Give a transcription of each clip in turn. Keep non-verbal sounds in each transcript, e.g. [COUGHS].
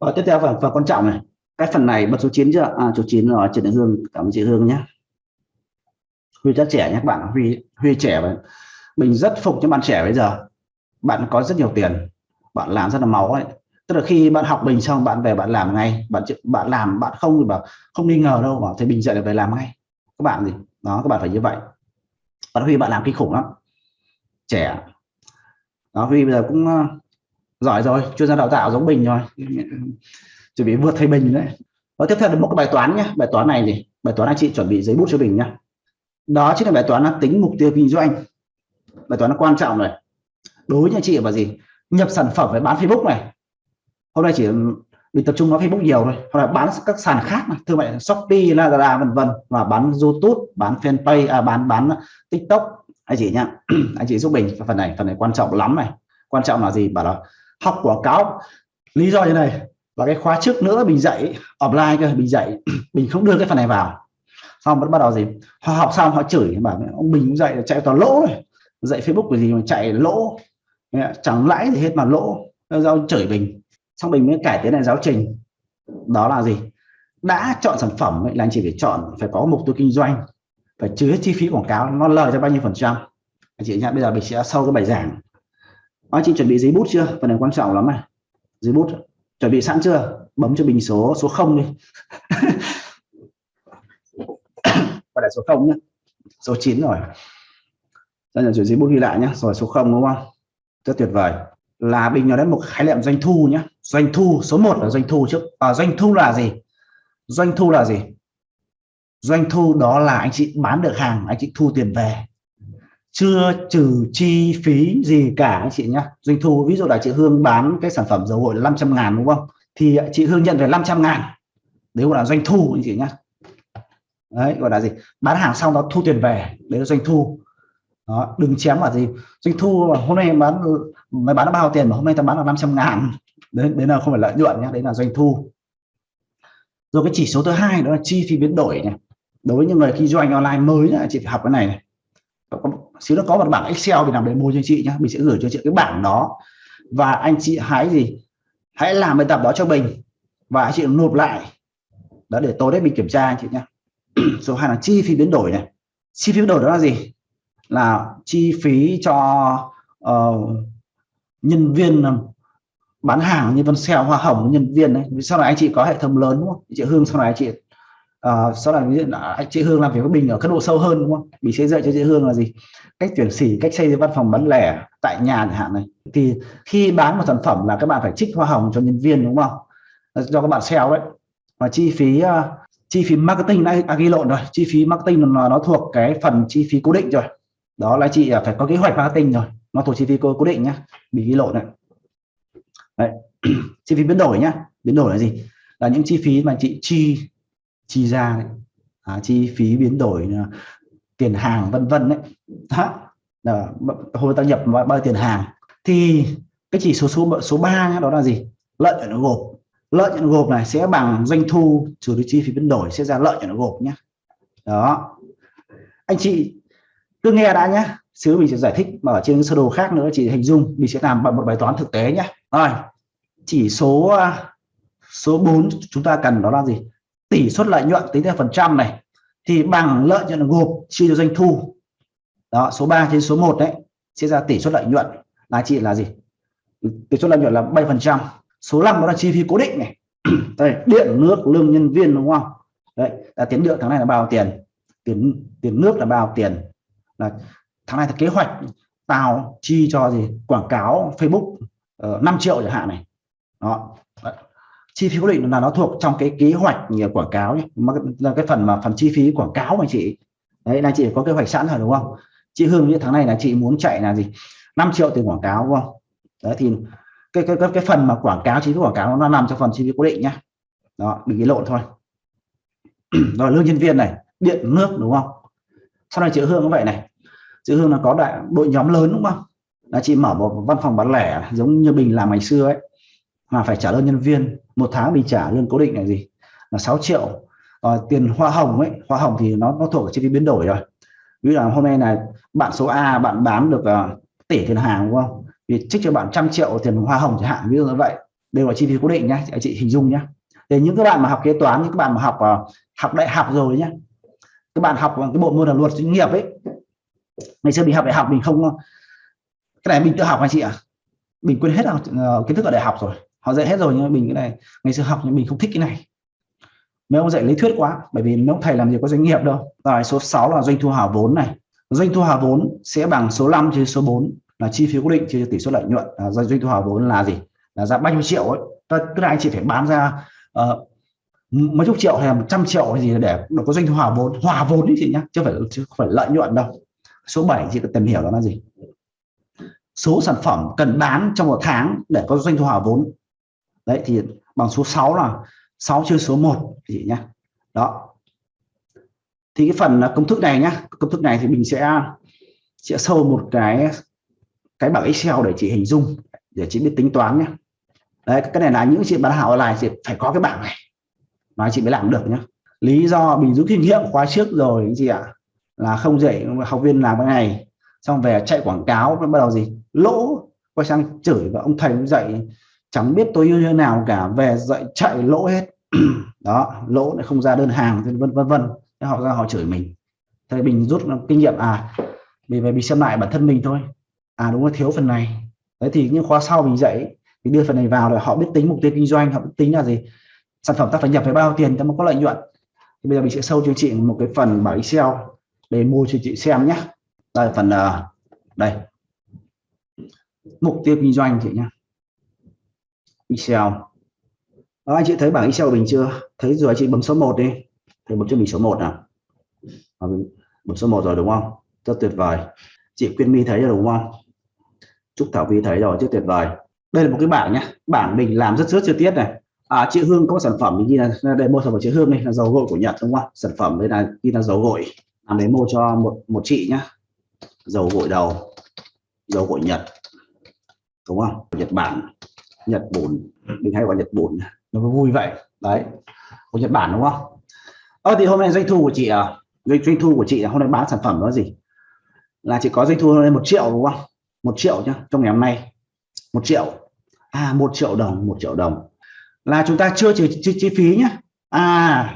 Và tiếp theo phần, phần quan trọng này. Cái phần này bật số 9 chưa à số 9 rồi Trần Thị Hương cảm ơn chị Hương nhé. Huy rất trẻ nhé các bạn. Huy Huy trẻ mà. mình rất phục cho bạn trẻ bây giờ. Bạn có rất nhiều tiền. Bạn làm rất là máu ấy. Tức là khi bạn học bình xong bạn về bạn làm ngay. Bạn bạn làm bạn không thì bảo không nghi ngờ đâu bảo thấy bình dậy là về làm ngay. Các bạn gì? Đó các bạn phải như vậy. Bạn Huy bạn làm kinh khủng lắm. Trẻ. Đó Huy bây giờ cũng ờ, giỏi rồi chuyên gia đào tạo giống Bình rồi. Chuẩn bị vượt thầy Bình đấy. Và tiếp theo là một cái bài toán nhé bài toán này gì bài toán anh chị chuẩn bị giấy bút cho Bình nhá. Đó chính là bài toán là tính mục tiêu kinh doanh. Bài toán nó quan trọng này. Đối với anh chị là gì? Nhập sản phẩm với bán Facebook này. Hôm nay chỉ ừ, mình tập trung vào Facebook nhiều thôi. Hoặc là bán các sàn khác này. Thương mại Shopee Lazada vân vân. Và bán YouTube bán fanpage à, bán bán TikTok. Anh chị nhá [CLEARS THROAT] anh chị giúp mình phần này. Phần này quan trọng lắm này. Quan trọng là gì? Bảo là học quảng cáo. Lý do như này và cái khóa trước nữa mình dạy offline cơ mình dạy [CLEARS THROAT] mình không đưa cái phần này vào. Xong vẫn bắt đầu gì? Họ học xong họ chửi bảo ông mình dạy chạy toàn lỗ rồi. Dạy Facebook cái gì mà chạy lỗ? Chẳng lãi gì hết mà lỗ. Do chửi mình xong mình mới cải tiến lại giáo trình. Đó là gì? Đã chọn sản phẩm ấy, là anh chỉ phải chọn phải có mục tiêu kinh doanh phải chứa chi phí quảng cáo nó lời cho bao nhiêu phần trăm. Anh chị nhá bây giờ mình sẽ sâu cái bài giảng anh chị chuẩn bị giấy bút chưa? Phần này quan trọng lắm này. Giấy bút. Chuẩn bị sẵn chưa? Bấm cho bình số số 0 đi. [COUGHS] Và lại số 0 nhé số 9 rồi. Đây là giấy bút ghi lại nhé rồi số 0 đúng không? Rất tuyệt vời. Là bình nó đến một khái niệm doanh thu nhé doanh thu số 1 là doanh thu trước. À, doanh thu là gì? Doanh thu là gì? Doanh thu đó là anh chị bán được hàng anh chị thu tiền về chưa trừ chi phí gì cả anh chị nhé doanh thu ví dụ là chị Hương bán cái sản phẩm dầu gội là 500 ngàn đúng không? Thì chị Hương nhận về 500 ngàn. Đấy gọi là doanh thu anh chị nhé đấy gọi là gì? Bán hàng xong đó thu tiền về đấy là doanh thu. Đó, đừng chém vào gì. Doanh thu mà hôm nay bán mày bán được bao tiền mà hôm nay ta bán là 500 ngàn. Đấy, đấy là không phải lợi nhuận nhé đấy là doanh thu. Rồi cái chỉ số thứ hai đó là chi phí biến đổi này. Đối với những người kinh doanh online mới là chị phải học cái này này xíu nó có một bảng Excel mình làm để mua cho chị nhé mình sẽ gửi cho chị cái bảng đó. Và anh chị hãy gì? Hãy làm bài tập đó cho mình. Và anh chị nộp lại. Đó để tối đấy mình kiểm tra anh chị nhé [CLEARS THROAT] số hai là chi phí biến đổi này. Chi phí biến đổi đó là gì? Là chi phí cho uh, nhân viên ờ, bán hàng như vân xeo hoa hồng nhân viên đấy. Sau này anh chị có hệ thống lớn đúng không? Chị Hương sau này anh chị uh, sau này ví dụ là chị Hương làm việc với mình ở cấp độ sâu hơn đúng không? Mình sẽ dạy cho chị Hương là gì? Cách tuyển sỉ cách xây văn phòng bán lẻ tại nhà chẳng hạn này. Thì khi bán một sản phẩm là các bạn phải trích hoa hồng cho nhân viên đúng không? Ờ, cho các bạn sale đấy. Và chi phí uh, chi phí marketing đã à, ghi lộn rồi. Chi phí marketing nó, nó thuộc cái phần chi phí cố định rồi. Đó là chị phải có kế hoạch marketing rồi. Nó thuộc chi phí cố định nhá. Bị ghi lộn này đấy. [CLEARS THROAT] chi phí biến đổi nhá. Biến đổi là gì? Là những chi phí mà chị chi chi ra đấy. À, chi phí biến đổi à, tiền hàng vân vân đấy. Đó hồi ta nhập bao, bao tiền hàng thì cái chỉ số số số 3 đó là gì? Lợi nhuận gộp. Lợi nhuận gộp này sẽ bằng doanh thu trừ đi chi phí biến đổi sẽ ra lợi nhuận gộp nhé đó. Anh chị cứ nghe đã nhé xíu mình sẽ giải thích mà ở trên sơ đồ khác nữa Chị hình dung mình sẽ làm một bài toán thực tế nhé rồi chỉ số à, số 4 chúng ta cần đó là gì? Tỷ suất lợi nhuận tính theo phần trăm này thì bằng lợi nhuận gộp chia cho doanh thu. Đó số 3 trên số 1 đấy sẽ ra tỷ suất lợi nhuận. Là chị là gì? Tỷ suất lợi nhuận là 7 phần trăm. Số 5 đó là chi phí cố định này. [CLEARS THROAT] Đây điện nước lương nhân viên đúng không? Đấy là tiền điện tháng này là bao tiền? Tiền tiền nước là bao tiền? Là tháng này là kế hoạch tao chi cho gì? Quảng cáo Facebook ờ, uh, 5 triệu chẳng hạn này. Đó chi phí cố định là nó thuộc trong cái kế hoạch quảng cáo nhé. Là cái phần mà phần chi phí quảng cáo mà chị. Đấy là chị có kế hoạch sẵn rồi đúng không? Chị Hương như tháng này là chị muốn chạy là gì? 5 triệu tiền quảng cáo đúng không? Đấy thì cái cái cái, cái phần mà quảng cáo chi phí quảng cáo nó nằm trong phần chi phí cố định nhá. Đó đừng cái lộn thôi. [CLEARS THROAT] Rồi lương nhân viên này điện nước đúng không? Sau này chị Hương cũng vậy này. Chị Hương là có đại đội nhóm lớn đúng không? Là chị mở một văn phòng bán lẻ giống như mình làm ngày xưa ấy mà phải trả lương nhân viên. Một tháng mình trả lương cố định là gì? Là 6 triệu. À, tiền hoa hồng ấy hoa hồng thì nó nó thuộc chi phí biến đổi rồi. Ví dụ là hôm nay là bạn số A bạn bán được uh, tỷ tiền hàng đúng không? Thì trích cho bạn trăm triệu tiền hoa hồng chẳng hạn ví dụ như vậy. Đều là chi phí cố định nhá chị, chị hình dung nhá. Để những các bạn mà học kế toán những các bạn mà học uh, học đại học rồi nhá. Các bạn học cái bộ môn là luật doanh nghiệp ấy. Ngày xưa mình học đại học mình không cái này mình tự học anh chị ạ. À? mình quên hết uh, kiến thức ở đại học rồi họ dạy hết rồi nhưng mình cái này ngày xưa học nhưng mình không thích cái này. Mấy ông dạy lý thuyết quá bởi vì mấy ông thầy làm gì có doanh nghiệp đâu. Rồi số 6 là doanh thu hào vốn này. Doanh thu hào vốn sẽ bằng số 5 chia số 4 là chi phí cố định chia tỷ suất lợi nhuận. À, doanh thu hào vốn là gì? Là ra bao nhiêu triệu ấy. Tức là anh chị phải bán ra uh, mấy chục triệu hay là một trăm triệu hay gì để nó có doanh thu hòa vốn. Hòa vốn đấy chị nhá chứ phải chứ không phải lợi nhuận đâu. Số 7 chị cần tìm hiểu đó là gì? Số sản phẩm cần bán trong một tháng để có doanh thu hòa vốn đấy, thì bằng số 6 là 6 chia số 1 chị nhá. Đó. Thì cái phần à, công thức này nhá, công thức này thì mình sẽ sẽ sâu một cái cái bảng Excel để chị hình dung, để chị biết tính toán nhé đấy, cái này là những chị bán hàng online thì phải có cái bảng này. Nói chị mới làm được nhá. Lý do mình rút kinh nghiệm khóa trước rồi anh chị ạ? Là không dạy học viên làm cái này, xong về chạy quảng cáo, bắt đầu gì? Lỗ, quay sang chửi và ông thầy cũng dạy chẳng biết tôi như thế nào cả về dạy chạy lỗ hết. [CLEARS THROAT] Đó lỗ lại không ra đơn hàng vân vân vân. Thế họ ra họ chửi mình. Thế mình rút kinh nghiệm à mình về mình xem lại bản thân mình thôi. À đúng là thiếu phần này. Đấy thì những khóa sau mình dạy mình đưa phần này vào để họ biết tính mục tiêu kinh doanh họ biết tính là gì. Sản phẩm ta phải nhập với bao tiền ta mới có lợi nhuận. Thì bây giờ mình sẽ sâu cho chị một cái phần bảo Excel để mua cho chị xem nhé đây phần uh, đây. Mục tiêu kinh doanh chị nhé Excel. Đó, anh chị thấy bảng Excel của mình chưa? Thấy rồi anh chị bấm số 1 đi. Thì bấm cho mình số 1 nào bấm số 1 rồi đúng không? Rất tuyệt vời. Chị Quyên My thấy rồi đúng không? Trúc Thảo Vi thấy rồi rất tuyệt vời. Đây là một cái bảng nhé bảng mình làm rất rất chi tiết này. À, chị Hương có sản phẩm như là đây mua sản phẩm chị Hương này là dầu gội của Nhật đúng không? Sản phẩm đây là ghi là dầu gội. Làm đấy mua cho một một chị nhá. Dầu gội đầu. Dầu gội Nhật. Đúng không? Nhật Bản. Nhật bùn mình hay gọi Nhật bùn nó vui vậy. Đấy. Của Nhật Bản đúng không? Ờ thì hôm nay doanh thu của chị à doanh, thu của chị là hôm nay bán sản phẩm đó gì? Là chỉ có doanh thu lên một triệu đúng không? Một triệu nhá trong ngày hôm nay. Một triệu. À một triệu đồng một triệu đồng. Là chúng ta chưa trừ chi, chi phí nhé à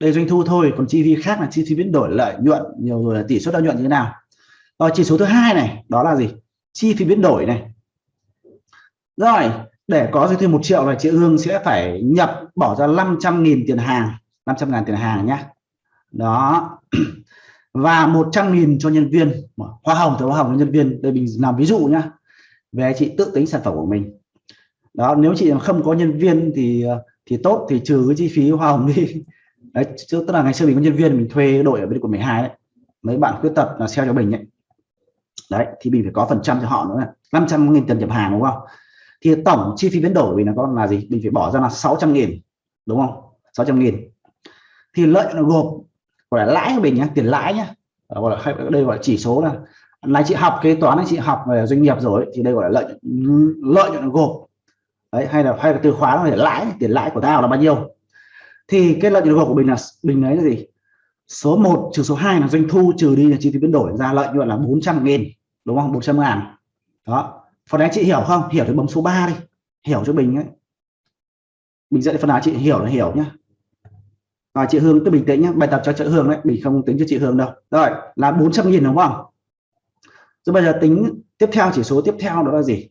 đây doanh thu thôi còn chi phí khác là chi phí biến đổi lợi nhuận nhiều rồi là tỷ suất lợi nhuận như thế nào? Rồi chỉ số thứ hai này đó là gì? Chi phí biến đổi này. Rồi để có doanh thu một triệu là chị Hương sẽ phải nhập bỏ ra 500.000 tiền hàng 500.000 tiền hàng nhé. Đó. [CLEARS THROAT] Và 100.000 cho nhân viên hoa hồng thì hoa hồng cho nhân viên. Đây mình làm ví dụ nhá về chị tự tính sản phẩm của mình. Đó, nếu chị không có nhân viên thì thì tốt, thì trừ cái chi phí hoa hồng đi. [LAUGHS] Đấy, chứ tức là ngày xưa mình có nhân viên, mình thuê đội ở bên quận 12 đấy. Mấy bạn khuyết tật là sale cho mình ấy. Đấy, thì mình phải có phần trăm cho họ nữa 500 nghìn tiền nhập hàng, đúng không? Thì tổng chi phí biến đổi là con là gì? Mình phải bỏ ra là 600 nghìn, đúng không? 600 nghìn. Thì lợi nó gộp, gọi là lãi của mình nhé tiền lãi nhé gọi là đây gọi là chỉ số là là chị học kế toán, chị học về doanh nghiệp rồi thì đây gọi là lợi lợi nhuận gộp. Đấy, hay là hay là từ khóa là lãi, tiền lãi của tao là bao nhiêu? Thì cái lợi nhuận gộp của mình là mình lấy là gì? Số 1 trừ số 2 là doanh thu, trừ đi là chi phí biến đổi ra lợi nhuận là 400 nghìn, đúng không? 400 ngàn. Đó phần này chị hiểu không? Hiểu thì bấm số 3 đi. Hiểu cho mình ấy. Mình dạy phần nào chị? Hiểu là hiểu nhá. Rồi, chị Hương cứ bình tĩnh nhé bài tập cho chị Hương đấy. Mình không tính cho chị Hương đâu. Rồi, là 400 nghìn đúng không? Rồi bây giờ tính tiếp theo, chỉ số tiếp theo đó là gì?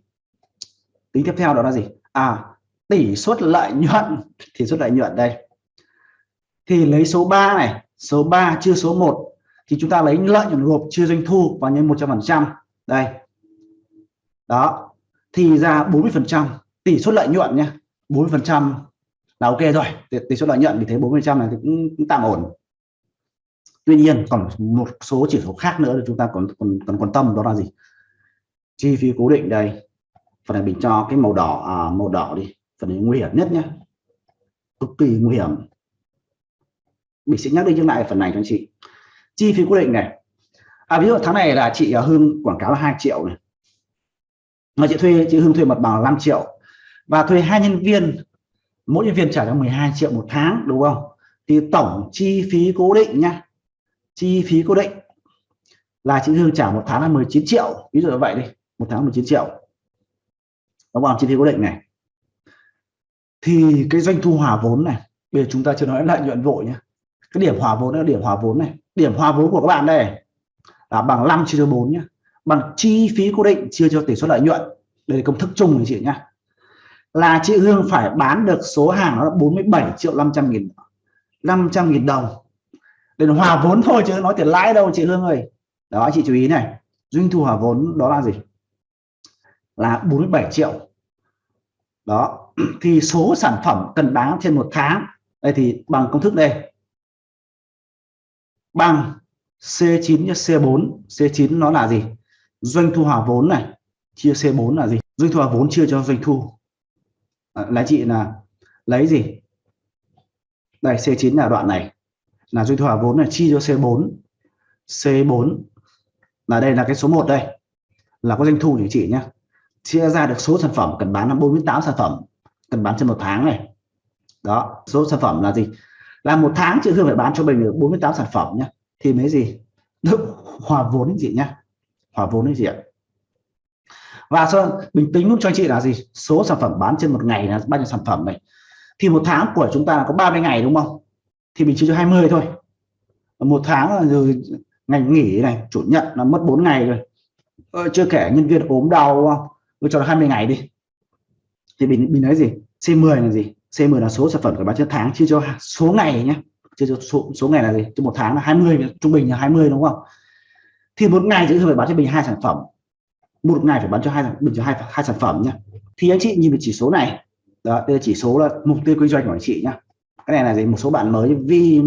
Tính tiếp theo đó là gì? À tỷ suất lợi nhuận. [LAUGHS] Tỷ suất lợi nhuận đây. Thì lấy số 3 này. Số 3 chia số 1 thì chúng ta lấy lợi nhuận gộp chia doanh thu và nhân 100 phần trăm. Đây đó. Thì ra 40 phần trăm tỷ suất lợi nhuận nhé 40 phần trăm là ok rồi tỷ suất lợi nhuận thì thấy 40 trăm này thì cũng, cũng tạm ổn. Tuy nhiên còn một số chỉ số khác nữa thì chúng ta còn còn còn quan tâm đó là gì? Chi phí cố định đây. Phần này mình cho cái màu đỏ à, màu đỏ đi. Phần này nguy hiểm nhất nhé cực kỳ nguy hiểm. Mình sẽ nhắc đi nhắc lại phần này cho anh chị. Chi phí cố định này. À ví dụ tháng này là chị à, Hương quảng cáo là 2 triệu này mà chị thuê chị Hương thuê mặt bằng 5 triệu. Và thuê hai nhân viên, mỗi nhân viên trả cho 12 triệu một tháng, đúng không? Thì tổng chi phí cố định nhá. Chi phí cố định là chị Hương trả một tháng là 19 triệu. Ví dụ như vậy đi, một tháng 19 triệu. Đúng không? Chi phí cố định này. Thì cái doanh thu hòa vốn này, bây giờ chúng ta chưa nói lợi nhuận vội nhé cái điểm hòa vốn là điểm hòa vốn này. Điểm hòa vốn của các bạn đây là bằng 5 chia cho 4 nhé bằng chi phí cố định chia cho tỷ suất lợi nhuận. Đây là công thức chung này chị nhá. Là chị Hương phải bán được số hàng nó là 47 triệu 500 nghìn 500 nghìn đồng. Để hòa vốn thôi chứ nói tiền lãi đâu chị Hương ơi. Đó, chị chú ý này. Doanh thu hòa vốn đó là gì? Là 47 triệu. Đó, [CLEARS THROAT] thì số sản phẩm cần bán trên một tháng. Đây thì bằng công thức đây. Bằng C9 cho C4 C9 nó là gì? Doanh thu hòa vốn này chia C4 là gì? Doanh thu hòa vốn chia cho doanh thu. À, là chị là lấy gì? Đây C9 là đoạn này. Là doanh thu hòa vốn là chia cho C4 C4 là đây là cái số 1 đây. Là có doanh thu của chị nhé chia ra được số sản phẩm cần bán là 48 sản phẩm. Cần bán trên một tháng này. Đó số sản phẩm là gì? Là một tháng chị Hương phải bán cho mình được 48 sản phẩm nhé thì mấy gì? Được hòa vốn gì nhé hòa vốn đấy gì ạ? Và cho bình tĩnh luôn cho anh chị là gì? Số sản phẩm bán trên một ngày là bao nhiêu sản phẩm này? Thì một tháng của chúng ta có 30 ngày đúng không? Thì mình chia cho 20 thôi. Một tháng là rồi ngày nghỉ này chủ nhật là mất 4 ngày rồi. Ờ, chưa kể nhân viên ốm đau tôi cho là 20 ngày đi. Thì mình mình nói gì? C10 là gì? C10 là số sản phẩm phải bán trên tháng chia cho số ngày nhé chia cho số, số ngày là gì? Cho một tháng là 20 trung bình là 20 đúng không? Thì một ngày chị phải bán cho mình hai sản phẩm. Một ngày phải bán cho hai mình cho hai hai sản phẩm nhá. Thì anh chị nhìn về chỉ số này. Đó đây là chỉ số là mục tiêu kinh doanh của anh chị nhá. Cái này là gì? Một số bạn mới vi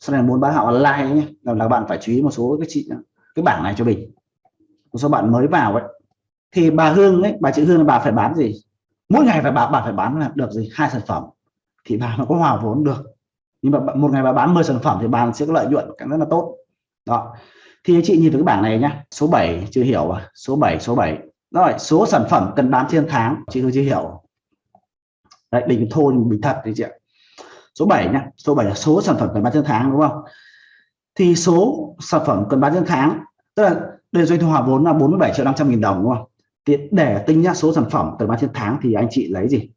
sau này muốn bán hàng online nhé là, là bạn phải chú ý một số cái chị cái bảng này cho mình một số bạn mới vào ấy. Thì bà Hương ấy bà chị Hương là bà phải bán gì? Mỗi ngày phải bà bà phải bán là được gì? Hai sản phẩm. Thì bà nó có hòa vốn được. Nhưng mà một ngày bà bán 10 sản phẩm thì bà sẽ có lợi nhuận rất là tốt đó. Thì anh chị nhìn vào cái bảng này nhá. Số 7 chưa hiểu à. Số 7 số 7 rồi, số sản phẩm cần bán trên tháng. Chị chưa hiểu. Đấy bình thôn bình thật đấy chị ạ. Số 7 nhá. Số 7 là số sản phẩm cần bán trên tháng, đúng không? Thì số sản phẩm cần bán trên tháng, tức là đây doanh thu hòa vốn là 47 triệu 500 nghìn đồng, đúng không? Thì để tính ra số sản phẩm cần bán trên tháng thì anh chị lấy gì?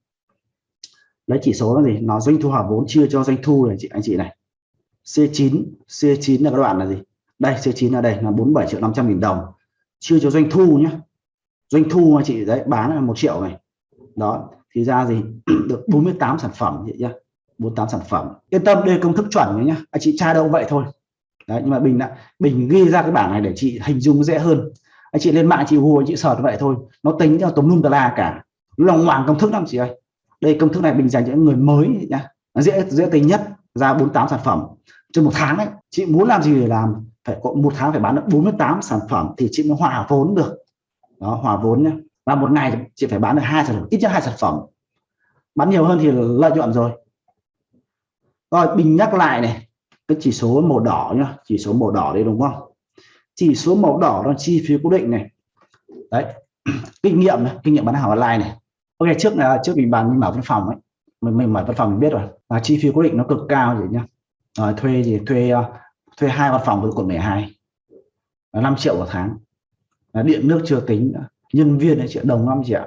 Lấy chỉ số là gì? Nó doanh thu hòa vốn chia cho doanh thu này chị, anh chị này. C9 C9 là các đoạn là gì? Đây C9 là đây, là 47 triệu 500 nghìn đồng. Chưa cho doanh thu nhé doanh thu anh chị, đấy, bán là một triệu này. Đó, thì ra gì [CLEARS THROAT] được 48 sản phẩm vậy nhá. 48 sản phẩm. Yên tâm, đây công thức chuẩn nhá. Anh chị tra đâu vậy thôi. Đấy, nhưng mà bình đã, bình ghi ra cái bảng này để chị hình dung dễ hơn. Anh chị lên mạng chị hùa, chị sờ vậy thôi. Nó tính theo tống lum tà la cả lòng hoàng công thức lắm chị ơi. Đây, công thức này bình dành cho những người mới nhá. Nó dễ dễ tính nhất. Ra 48 sản phẩm. Trong một tháng đấy, chị muốn làm gì để làm phải có một tháng phải bán được 48 sản phẩm thì chị mới hòa vốn được. Đó hòa vốn nhé và một ngày chị phải bán được hai sản phẩm ít nhất hai sản phẩm. Bán nhiều hơn thì lợi nhuận rồi. Rồi bình nhắc lại này cái chỉ số màu đỏ nhá chỉ số màu đỏ đây đúng không? Chỉ số màu đỏ là chi phí cố định này. Đấy [CLEARS THROAT] kinh nghiệm này kinh nghiệm bán hàng online này. Ok trước là trước mình bàn mình mở văn phòng ấy. Mình mình mở văn phòng mình biết rồi. Là chi phí cố định nó cực cao gì nhá. Rồi thuê gì thuê uh, thuê hai văn phòng với quận 12 là 5 triệu một tháng. Là điện nước chưa tính nữa. nhân viên là triệu đồng 5 triệu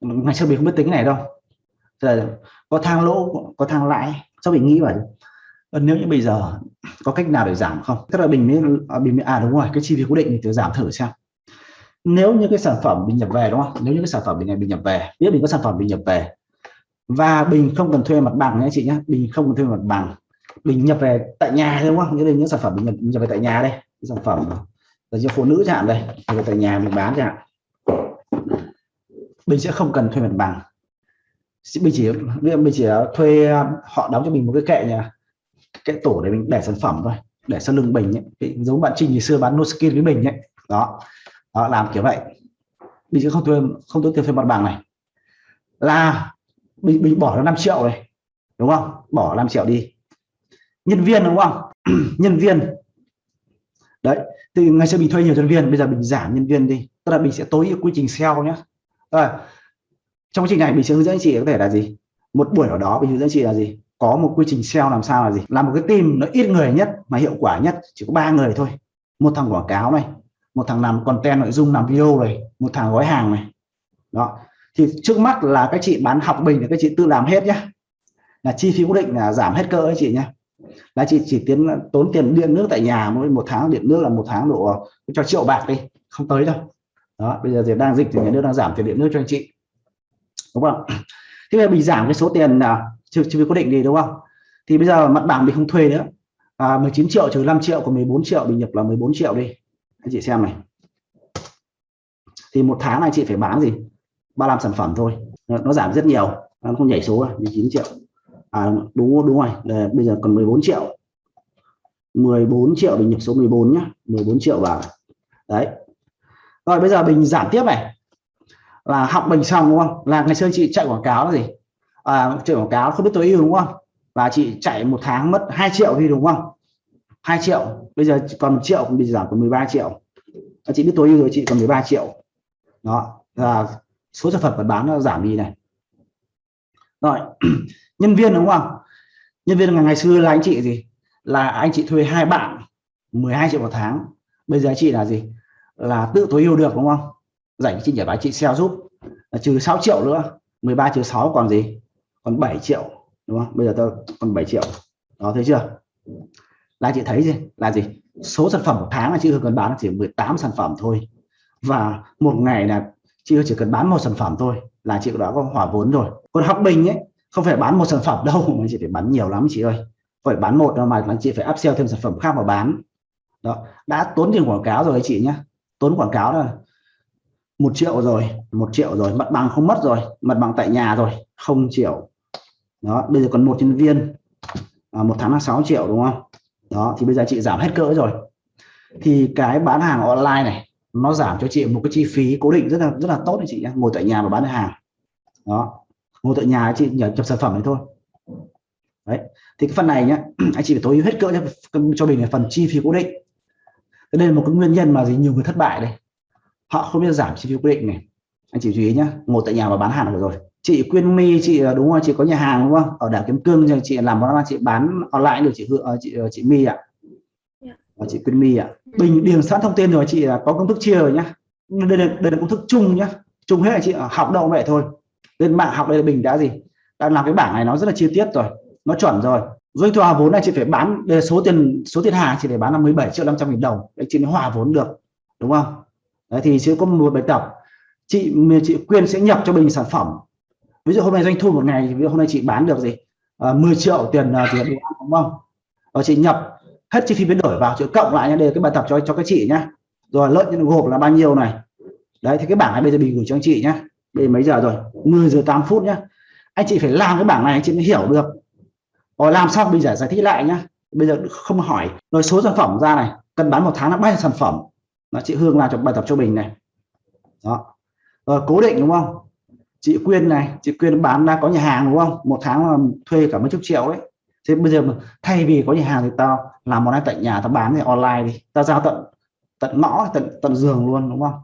ngày xưa mình không biết tính cái này đâu. Giờ, có thang lỗ có thang lãi. Sao mình nghĩ vậy? Ờ, nếu như bây giờ có cách nào để giảm không? Tức là mình mới à, mình mới à đúng rồi cái chi phí cố định thì giảm thử xem. Nếu như cái sản phẩm mình nhập về đúng không? Nếu như cái sản phẩm mình này mình nhập về biết mình có sản phẩm mình nhập về và bình không cần thuê mặt bằng nhé chị nhé bình không cần thuê mặt bằng bình nhập về tại nhà đúng không? Nghĩa là những sản phẩm mình nhập, nhập về tại nhà đây. Những sản phẩm là cho phụ nữ chẳng đây nhập tại nhà mình bán chẳng mình sẽ không cần thuê mặt bằng. Mình chỉ mình chỉ thuê họ đóng cho mình một cái kệ nhà cái tủ để mình để sản phẩm thôi để sau lưng bình ấy. giống bạn Trinh ngày xưa bán nuskin với mình ấy. Đó. Đó làm kiểu vậy. Mình sẽ không thuê không tốn tiền thuê mặt bằng này. Là mình, mình bỏ ra 5 triệu này đúng không? Bỏ 5 triệu đi nhân viên đúng không? [CLEARS THROAT] Nhân viên. Đấy thì ngày xưa mình thuê nhiều nhân viên bây giờ mình giảm nhân viên đi. Tức là mình sẽ tối ưu quy trình sale nhé à, trong quá trình này mình sẽ hướng dẫn chị có thể là gì? Một buổi ở đó mình hướng dẫn chị là gì? Có một quy trình sale làm sao là gì? Làm một cái team nó ít người nhất mà hiệu quả nhất chỉ có ba người thôi. Một thằng quảng cáo này một thằng làm content nội dung làm video này một thằng gói hàng này. Đó. Thì trước mắt là các chị bán học bình thì các chị tự làm hết nhé là chi phí cố định là giảm hết cơ ấy chị nhé là chị chỉ tiến tốn tiền điện nước tại nhà mỗi một tháng điện nước là một tháng độ ờ, cho triệu bạc đi không tới đâu. Đó bây giờ thì đang dịch thì nhà nước đang giảm tiền điện nước cho anh chị. Đúng không? Thế bây giờ mình giảm cái số tiền là chưa phí cố định đi đúng không? Thì bây giờ mặt bằng mình không thuê nữa. À, 19 triệu trừ 5 triệu của 14 triệu mình nhập là 14 triệu đi. Anh chị xem này. Thì một tháng này chị phải bán gì? 35 sản phẩm thôi. Nó, nó giảm rất nhiều. Nó không nhảy số à, 19 triệu à đúng đúng rồi. Để, bây giờ còn 14 triệu. 14 triệu bình nhập số 14 nhá. 14 triệu vào đấy. Rồi bây giờ mình giảm tiếp này. Là học bình xong đúng không? Là ngày xưa chị chạy quảng cáo là gì? À, chạy quảng cáo không biết tối ưu đúng không? Và chị chạy một tháng mất 2 triệu đi đúng không? 2 triệu. Bây giờ còn 1 triệu bị giảm còn 13 triệu. À, chị biết tối ưu rồi chị còn 13 triệu. Đó. Là số sản phẩm phải bán nó giảm đi này. Rồi. [CLEARS THROAT] nhân viên đúng không? Nhân viên ngày ngày xưa là anh chị gì? Là anh chị thuê hai bạn 12 triệu một tháng. Bây giờ chị là gì? Là tự tối ưu được đúng không? Dành chị nhảy bài, chị sale giúp. Là trừ 6 triệu nữa 13 trừ 6 còn gì? Còn 7 triệu, đúng không? Bây giờ tôi còn 7 triệu. Đó, thấy chưa? Là chị thấy gì? Là gì? Số sản phẩm một tháng là chị cần bán chỉ 18 sản phẩm thôi. Và một ngày là chị chỉ cần bán một sản phẩm thôi là chị đã có hỏa vốn rồi. Còn học bình ấy không phải bán một sản phẩm đâu [LAUGHS] mà chị phải bán nhiều lắm chị ơi. Phải bán một đâu mà chị phải upsell thêm sản phẩm khác mà bán. Đó đã tốn tiền quảng cáo rồi chị nhé tốn quảng cáo là một triệu rồi một triệu rồi mặt bằng không mất rồi mặt bằng tại nhà rồi không triệu. Đó bây giờ còn một nhân viên à, một tháng là 6 triệu đúng không? Đó thì bây giờ chị giảm hết cỡ rồi. Thì cái bán hàng online này nó giảm cho chị một cái chi phí cố định rất là rất là tốt đấy chị nhé ngồi tại nhà mà bán hàng. Đó ngồi tại nhà chị nhờ nhập sản phẩm này thôi. Đấy thì cái phần này nhá [CLEARS THROAT] anh chị phải tối ưu hết cỡ cho, cho mình là phần chi phí cố định. Đây là một cái nguyên nhân mà gì nhiều người thất bại đây. Họ không biết giảm chi phí cố định này. Anh chị chú ý nhé ngồi tại nhà và bán hàng được rồi. Chị Quyên My chị ờ, đúng không? Chị có nhà hàng đúng không? Ở đảo Kiếm Cương chị làm món ăn chị bán online được chị Hương ờ, chị ờ, chị My ạ. Dạ. chị Quyên My ạ. Bình điền sẵn thông tin rồi chị là có công thức chia rồi nhá. Đây là, đây là công thức chung nhá. Chung hết là chị học đâu vậy thôi lên mạng học đây là Bình đã gì? Đã làm cái bảng này nó rất là chi tiết rồi nó chuẩn rồi. Doanh thu hòa vốn này chị phải bán đây là số tiền số tiền hàng chị phải bán là 17 triệu 500 nghìn đồng. Để chị mới hòa vốn được đúng không? Đấy thì sẽ có một bài tập. Chị chị Quyên sẽ nhập cho Bình sản phẩm. Ví dụ hôm nay doanh thu một ngày ví dụ hôm nay chị bán được gì? Ờ, à, 10 triệu tiền uh, tiền đồ ăn đúng không? Và chị nhập hết chi phí biến đổi vào chị cộng lại nhé đây là cái bài tập cho cho các chị nhá. Rồi lợi nhuận gộp là bao nhiêu này? Đấy thì cái bảng này bây giờ mình gửi cho anh chị nhá đây mấy giờ rồi? 10 giờ 8 phút nhá. Anh chị phải làm cái bảng này, anh chị mới hiểu được. Rồi làm xong bây giờ giải thích lại nhá. Bây giờ không hỏi. Rồi số sản phẩm ra này. Cần bán một tháng là bao nhiêu sản phẩm? Nó chị Hương làm cho, bài tập cho mình này. Đó. Rồi cố định đúng không? Chị Quyên này, chị Quyên bán đang có nhà hàng đúng không? Một tháng là thuê cả mấy chục triệu ấy. Thế bây giờ thay vì có nhà hàng thì tao làm món ăn tại nhà tao bán thì online đi. Tao giao tận tận ngõ, tận tận giường luôn đúng không?